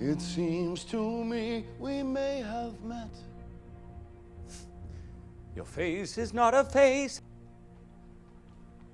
It seems to me we may have met. Your face is not a face.